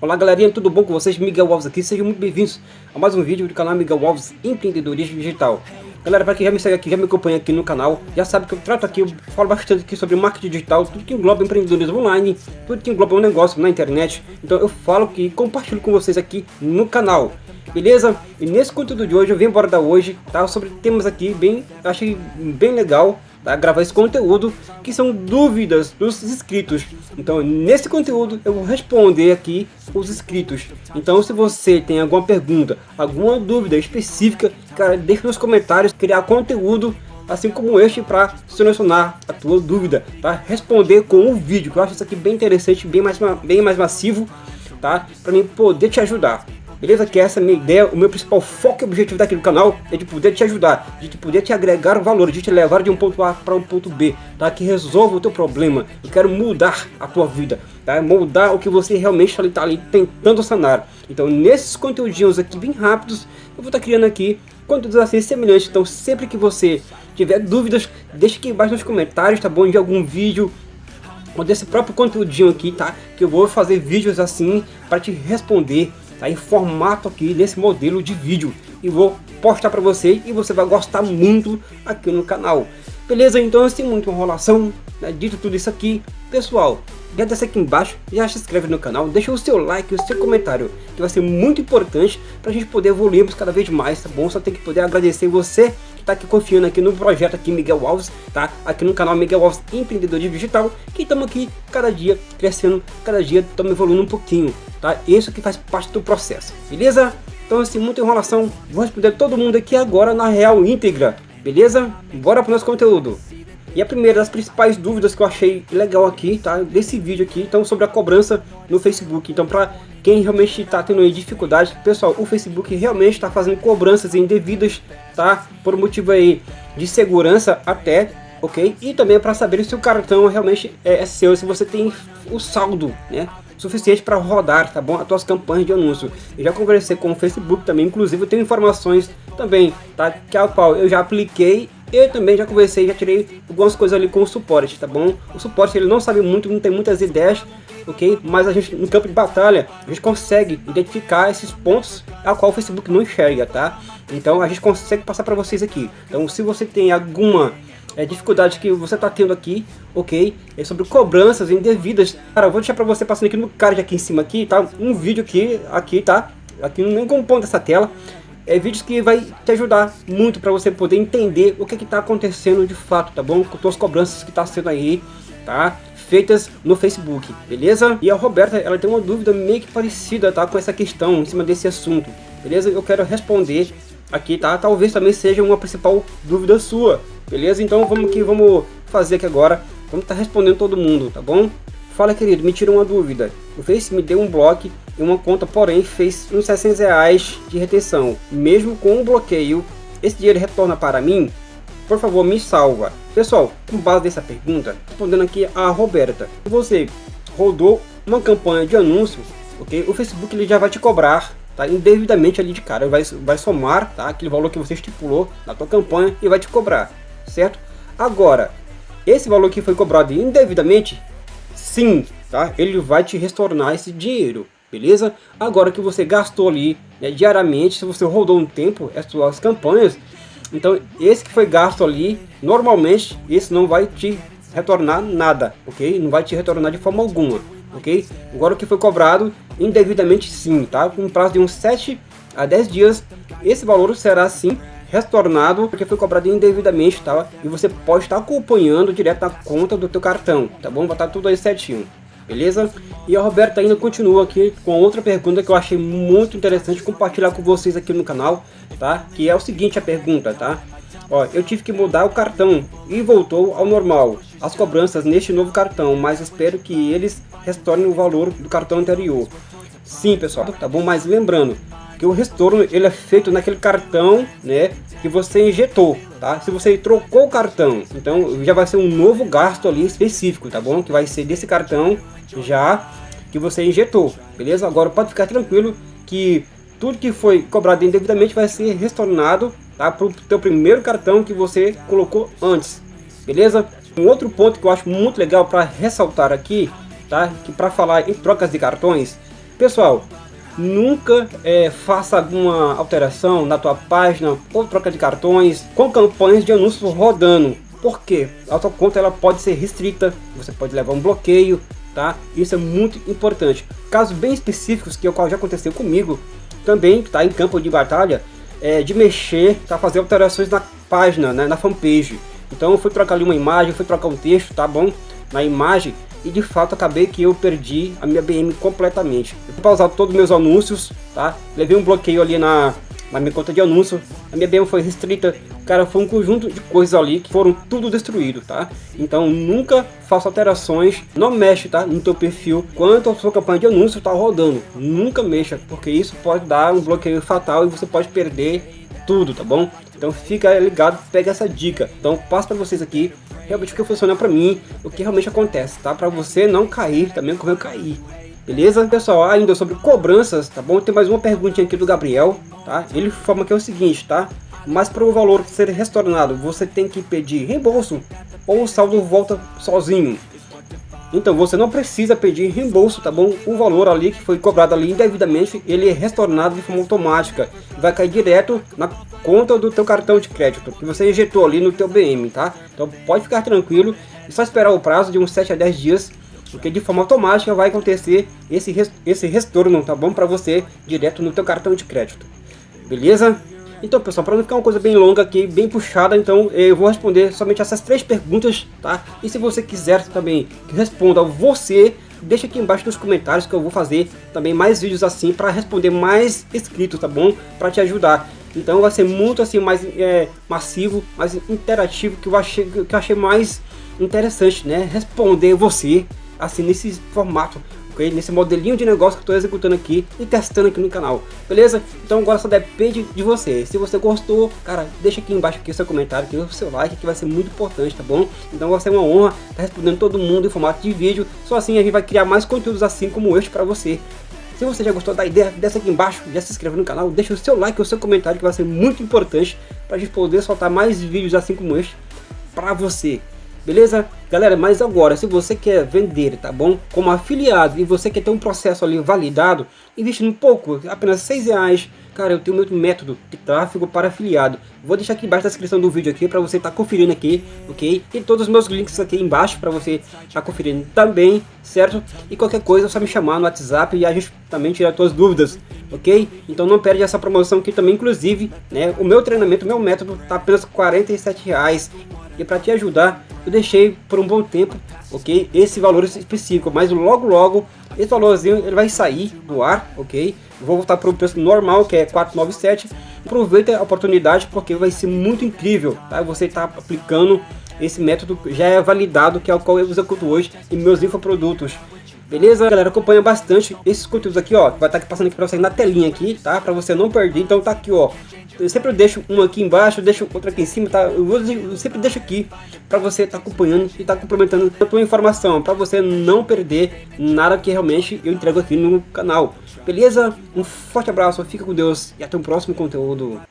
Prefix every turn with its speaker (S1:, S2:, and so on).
S1: Olá galerinha, tudo bom com vocês? Miguel Alves aqui, sejam muito bem-vindos a mais um vídeo do canal Miguel Alves Empreendedorismo Digital. Galera, para quem já me segue aqui, já me acompanha aqui no canal, já sabe que eu trato aqui, eu falo bastante aqui sobre marketing digital, tudo que engloba empreendedorismo online, tudo que engloba um negócio na internet. Então eu falo que compartilho com vocês aqui no canal. Beleza? E nesse conteúdo de hoje eu venho abordar hoje, tá? Sobre temas aqui bem, achei bem legal, tá? gravar esse conteúdo, que são dúvidas dos inscritos. Então, nesse conteúdo, eu vou responder aqui os inscritos. Então, se você tem alguma pergunta, alguma dúvida específica, cara, deixe nos comentários, criar conteúdo assim como este para solucionar a tua dúvida, tá? Responder com um vídeo, que eu acho isso aqui bem interessante, bem mais, bem mais massivo, tá? Para mim poder te ajudar. Beleza? Que essa é a minha ideia, o meu principal foco e objetivo daqui do canal é de poder te ajudar, de poder te agregar valor, de te levar de um ponto A para um ponto B, tá? Que resolva o teu problema. Eu quero mudar a tua vida, tá? Moldar o que você realmente está ali, tentando sanar. Então, nesses conteúdinhos aqui bem rápidos, eu vou estar tá criando aqui conteúdos assim semelhantes. Então, sempre que você tiver dúvidas, deixe aqui embaixo nos comentários, tá bom? De algum vídeo, ou desse próprio conteúdinho aqui, tá? Que eu vou fazer vídeos assim para te responder tá em formato aqui nesse modelo de vídeo e vou postar para você e você vai gostar muito aqui no canal. Beleza? Então sem muita enrolação, né, dito tudo isso aqui, pessoal, já desce aqui embaixo, já se inscreve no canal, deixa o seu like, o seu comentário, que vai ser muito importante para a gente poder evoluirmos cada vez mais, tá bom? Só tem que poder agradecer você que está aqui confiando aqui no projeto aqui Miguel Alves, tá? Aqui no canal Miguel Alves Empreendedorismo Digital, que estamos aqui cada dia crescendo, cada dia estamos evoluindo um pouquinho, tá? Isso que faz parte do processo, beleza? Então assim, muita enrolação, vou responder todo mundo aqui agora na real íntegra, beleza? Bora para o nosso conteúdo. E a primeira das principais dúvidas que eu achei legal aqui, tá? Desse vídeo aqui, então sobre a cobrança no Facebook. Então para quem realmente está tendo dificuldade, pessoal, o Facebook realmente está fazendo cobranças indevidas, tá? Por motivo aí de segurança até, ok? E também para saber se o cartão realmente é, é seu, se você tem o saldo, né? Suficiente para rodar, tá bom? As tuas campanhas de anúncio. Eu já conversei com o Facebook também, inclusive eu tenho informações também, tá? Que a qual eu já apliquei eu também já conversei, já tirei algumas coisas ali com o suporte, tá bom? O suporte ele não sabe muito, não tem muitas ideias, ok? Mas a gente no campo de batalha, a gente consegue identificar esses pontos a qual o Facebook não enxerga, tá? Então a gente consegue passar para vocês aqui. Então se você tem alguma é, dificuldade que você está tendo aqui, ok? É sobre cobranças indevidas. Cara, eu vou deixar para você passando aqui no card aqui em cima aqui, tá? Um vídeo aqui, aqui, tá? Aqui nem compondo essa tela é vídeos que vai te ajudar muito para você poder entender o que está acontecendo de fato, tá bom? Com as cobranças que está sendo aí, tá? Feitas no Facebook, beleza? E a Roberta, ela tem uma dúvida meio que parecida, tá? Com essa questão, em cima desse assunto, beleza? Eu quero responder aqui, tá? Talvez também seja uma principal dúvida sua, beleza? Então vamos que vamos fazer aqui agora, vamos estar tá respondendo todo mundo, tá bom? Fala querido, me tira uma dúvida. O Face me deu um bloco e uma conta, porém fez uns 600 reais de retenção. Mesmo com um bloqueio, esse dinheiro retorna para mim? Por favor, me salva. Pessoal, com base nessa pergunta, respondendo aqui a Roberta. Você rodou uma campanha de anúncio, ok? O Facebook ele já vai te cobrar tá? indevidamente ali de cara. Vai, vai somar tá? aquele valor que você estipulou na tua campanha e vai te cobrar, certo? Agora, esse valor que foi cobrado indevidamente, sim, tá? Ele vai te retornar esse dinheiro, beleza? Agora que você gastou ali né, diariamente, se você rodou um tempo as suas campanhas, então esse que foi gasto ali, normalmente esse não vai te retornar nada, ok? Não vai te retornar de forma alguma, ok? Agora o que foi cobrado indevidamente sim, tá? Com prazo de uns 7 a 10 dias, esse valor será sim retornado porque foi cobrado indevidamente, tá? E você pode estar acompanhando direto na conta do teu cartão, tá bom? Estar tudo aí certinho, beleza? E a Roberta ainda continua aqui com outra pergunta que eu achei muito interessante compartilhar com vocês aqui no canal, tá? Que é o seguinte a pergunta, tá? Ó, eu tive que mudar o cartão e voltou ao normal. As cobranças neste novo cartão, mas espero que eles retornem o valor do cartão anterior. Sim, pessoal, tá bom? Mas lembrando, que o retorno ele é feito naquele cartão, né, que você injetou, tá? Se você trocou o cartão, então já vai ser um novo gasto ali específico, tá bom? Que vai ser desse cartão já que você injetou, beleza? Agora pode ficar tranquilo que tudo que foi cobrado indevidamente vai ser retornado, tá? Para o teu primeiro cartão que você colocou antes, beleza? Um outro ponto que eu acho muito legal para ressaltar aqui, tá? Que para falar em trocas de cartões, pessoal, nunca é, faça alguma alteração na tua página ou troca de cartões com campanhas de anúncios rodando. Porque a tua conta ela pode ser restrita, você pode levar um bloqueio, tá? Isso é muito importante. Casos bem específicos que já aconteceu comigo, também tá em campo de batalha, é, de mexer, tá? Fazer alterações na página, né, na fanpage. Então eu fui trocar ali uma imagem, fui trocar um texto, tá bom? Na imagem e de fato acabei que eu perdi a minha BM completamente. Eu fui pausar todos os meus anúncios, tá? Levei um bloqueio ali na, na minha conta de anúncio, a minha BM foi restrita, cara, foi um conjunto de coisas ali que foram tudo destruído, tá? Então nunca faça alterações, não mexe, tá? No teu perfil, quanto a sua campanha de anúncio tá rodando, nunca mexa, porque isso pode dar um bloqueio fatal e você pode perder tudo, tá bom? Então fica ligado, pega essa dica. Então passo para vocês aqui realmente o que funciona para mim, o que realmente acontece, tá? Para você não cair também como eu caí. Beleza? Pessoal, ainda sobre cobranças, tá bom? Tem mais uma perguntinha aqui do Gabriel, tá? Ele informa que é o seguinte, tá? Mas para o valor ser restaurado, você tem que pedir reembolso ou o saldo volta sozinho. Então você não precisa pedir reembolso, tá bom? O valor ali que foi cobrado ali indevidamente, ele é restaurado de forma automática. Vai cair direto na conta do teu cartão de crédito, que você injetou ali no teu BM, tá? Então pode ficar tranquilo, é só esperar o prazo de uns 7 a 10 dias, porque de forma automática vai acontecer esse, esse retorno, tá bom? Para você direto no teu cartão de crédito. Beleza? Então pessoal, para não ficar uma coisa bem longa aqui, bem puxada, então eu vou responder somente essas três perguntas, tá? E se você quiser também que responda você, deixa aqui embaixo nos comentários que eu vou fazer também mais vídeos assim para responder mais inscritos, tá bom? Para te ajudar. Então vai ser muito assim mais é, massivo, mais interativo, que eu achei, que eu achei mais interessante, né? Responder você assim nesse formato Nesse modelinho de negócio que estou executando aqui e testando aqui no canal, beleza? Então agora só depende de você. Se você gostou, cara, deixa aqui embaixo aqui o seu comentário, aqui o seu like, que vai ser muito importante, tá bom? Então vai ser uma honra estar tá respondendo todo mundo em formato de vídeo. Só assim a gente vai criar mais conteúdos assim como este para você. Se você já gostou da ideia, desce aqui embaixo, já se inscreve no canal, deixa o seu like, o seu comentário, que vai ser muito importante para a gente poder soltar mais vídeos assim como este para você. Beleza? Galera, mas agora, se você quer vender, tá bom? Como afiliado e você quer ter um processo ali validado, investindo um pouco, apenas 6 reais, cara, eu tenho meu método de tráfego para afiliado. Vou deixar aqui embaixo na descrição do vídeo aqui para você estar tá conferindo aqui, ok? E todos os meus links aqui embaixo para você estar tá conferindo também, certo? E qualquer coisa é só me chamar no WhatsApp e a gente também tirar suas dúvidas, ok? Então não perde essa promoção aqui também, inclusive, né? O meu treinamento, meu método tá apenas 47 reais. E para te ajudar, eu deixei por um bom tempo, ok? Esse valor específico, mas logo logo esse valorzinho ele vai sair do ar, ok? vou voltar para o preço normal que é 497. Aproveita a oportunidade porque vai ser muito incrível, tá? Você está aplicando esse método já é validado que é o qual eu executo hoje em meus infoprodutos. Beleza, galera? Acompanha bastante esses conteúdos aqui, ó. Vai estar tá passando aqui para você na telinha aqui, tá? Para você não perder. Então tá aqui, ó. Eu sempre deixo um aqui embaixo, deixo outro aqui em cima, tá? Eu, vou, eu sempre deixo aqui para você estar tá acompanhando e estar tá complementando a tua informação, para você não perder nada que realmente eu entrego aqui no canal. Beleza? Um forte abraço, fica com Deus e até o próximo conteúdo.